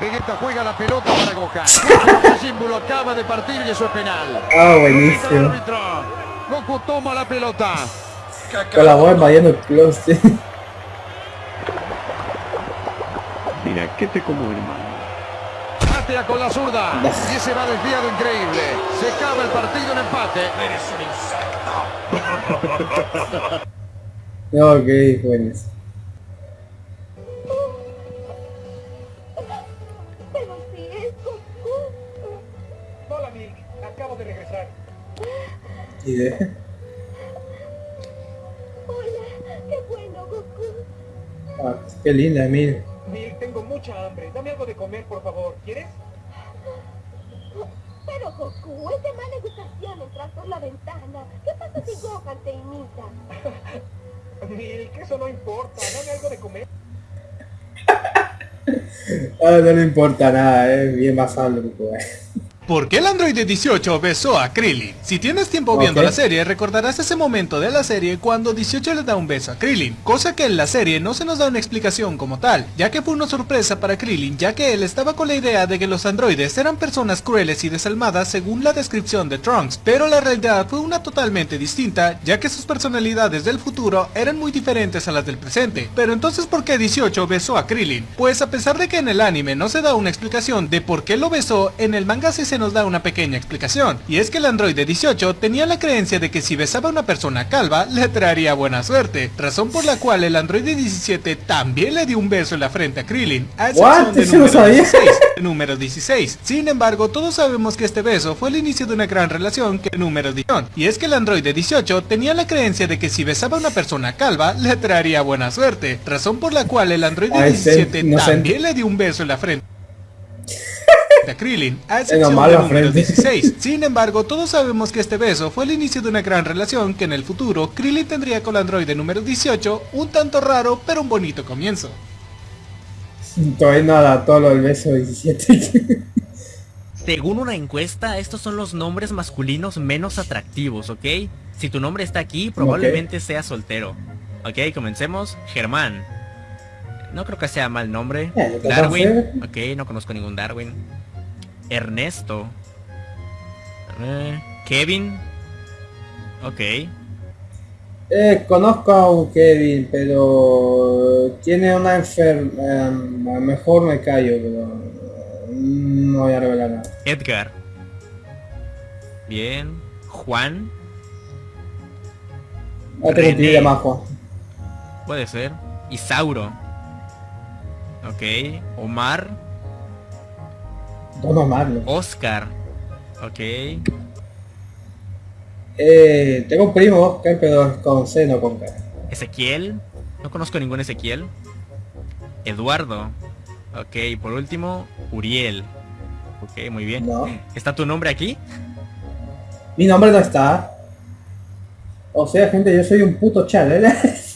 Vegeta juega la pelota para Gohan. El símbolo acaba de partir y eso es penal. Ah, buenísimo. Goku toma la pelota. Con la voz invadiendo el sí. Mira, ¿qué te como hermano? Con la zurda. Y ese va desviado increíble. Se acaba el partido en empate. No, ok, buenísimo. Acabo de regresar. ¿Y de? Hola, qué bueno, Goku. Ah, qué linda, mira. Nick, tengo mucha hambre. Dame algo de comer, por favor. ¿Quieres? Pero Goku, es de mala educación entrar por la ventana. ¿Qué pasa si Gohan te imita? Nick, eso no importa. Dame algo de comer. Ah, no le importa nada, es bien basado que puede. ¿Por qué el androide 18 besó a Krillin? Si tienes tiempo viendo la serie, recordarás ese momento de la serie cuando 18 le da un beso a Krillin, cosa que en la serie no se nos da una explicación como tal, ya que fue una sorpresa para Krillin, ya que él estaba con la idea de que los androides eran personas crueles y desalmadas según la descripción de Trunks, pero la realidad fue una totalmente distinta, ya que sus personalidades del futuro eran muy diferentes a las del presente. Pero entonces, ¿por qué 18 besó a Krillin? Pues a pesar de que en el anime no se da una explicación de por qué lo besó, en el manga sí se nos da una pequeña explicación. Y es que el androide 18 tenía la creencia de que si besaba a una persona calva, le traería buena suerte. Razón por la cual el androide 17 también le dio un beso en la frente a Krillin. A excepción de Eso no número sabía. 16, número 16. Sin embargo, todos sabemos que este beso fue el inicio de una gran relación que número 18. Y es que el androide 18 tenía la creencia de que si besaba a una persona calva, le traería buena suerte. Razón por la cual el androide Ay, sí, 17 inocente. también le dio un beso en la frente a Krillin, a excepción del número frente. 16. Sin embargo, todos sabemos que este beso fue el inicio de una gran relación que en el futuro Krillin tendría con el androide número 18, un tanto raro, pero un bonito comienzo. Todavía no adaptó lo del beso 17. Según una encuesta, estos son los nombres masculinos menos atractivos, ¿ok? Si tu nombre está aquí, probablemente seas soltero. Ok, comencemos. Germán. No creo que sea mal nombre. Eh, ¿qué Darwin. Ok, no conozco ningún Darwin. Ernesto. Eh, Kevin. Ok. Eh, conozco a un Kevin, pero tiene una enfermedad. mejor me callo, pero no voy a revelar nada. Edgar. Bien. Juan. René. a Juan. Puede ser. Isauro. Ok. Omar. Don Marlo. Oscar. Ok. Eh, tengo un primo Oscar, pero con C, no con K. Ezequiel. No conozco ningún Ezequiel. Eduardo. Ok, por último, Uriel. Ok, muy bien. No. ¿Está tu nombre aquí? Mi nombre no está. O sea, gente, yo soy un puto chal, ¿eh?